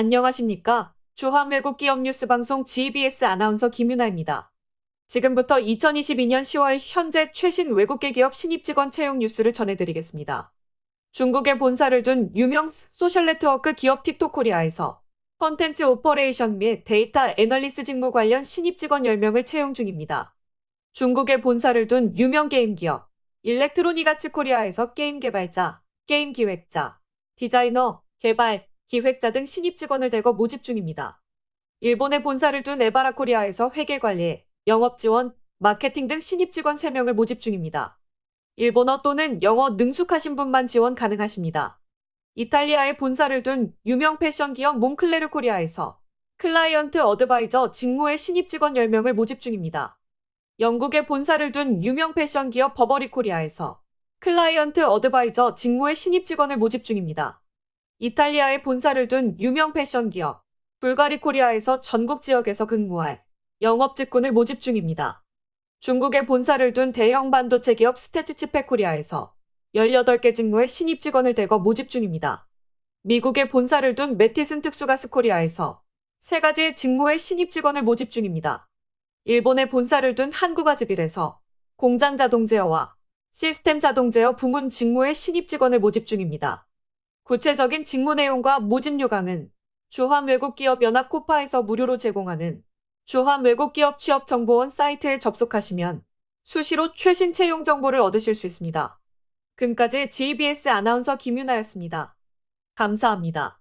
안녕하십니까. 주한 외국 기업 뉴스 방송 GBS 아나운서 김윤아입니다. 지금부터 2022년 10월 현재 최신 외국계 기업 신입 직원 채용 뉴스를 전해드리겠습니다. 중국에 본사를 둔 유명 소셜 네트워크 기업 틱톡 코리아에서 contents operation 및 data analyst 직무 관련 신입 직원 10명을 채용 중입니다. 중국에 본사를 둔 유명 게임 기업 일렉트로닉 아츠 코리아에서 게임 개발자, 게임 기획자, 디자이너, 개발, 기획자 등 신입 직원을 대거 모집 중입니다. 일본에 본사를 둔 에바라 코리아에서 회계 관리, 영업 지원, 마케팅 등 신입 직원 3명을 모집 중입니다. 일본어 또는 영어 능숙하신 분만 지원 가능하십니다. 이탈리아에 본사를 둔 유명 패션 기업 몽클레르 코리아에서 client advisor 직무의 신입 직원 10명을 모집 중입니다. 영국에 본사를 둔 유명 패션 기업 버버리 코리아에서 client advisor 직무의 신입 직원을 모집 중입니다. 이탈리아에 본사를 둔 유명 패션 기업 불가리 코리아에서 전국 지역에서 근무할 영업 직군을 모집 중입니다. 중국에 본사를 둔 대형 반도체 기업 스태츠칩팩 코리아에서 18개 직무의 신입 직원을 대거 모집 중입니다. 미국에 본사를 둔 매티슨 특수가스 코리아에서 세 가지의 직무의 신입 직원을 모집 중입니다. 일본에 본사를 둔 한국아즈빌에서 공장 자동 제어와 시스템 자동 제어 부문 직무의 신입 직원을 모집 중입니다. 구체적인 직무 내용과 모집 요강은 주한 외국기업 연합 코파에서 무료로 제공하는 주한 외국기업 취업정보원 사이트에 접속하시면 수시로 최신 채용 정보를 얻으실 수 있습니다. 지금까지 GBS 아나운서 김윤아였습니다. 감사합니다.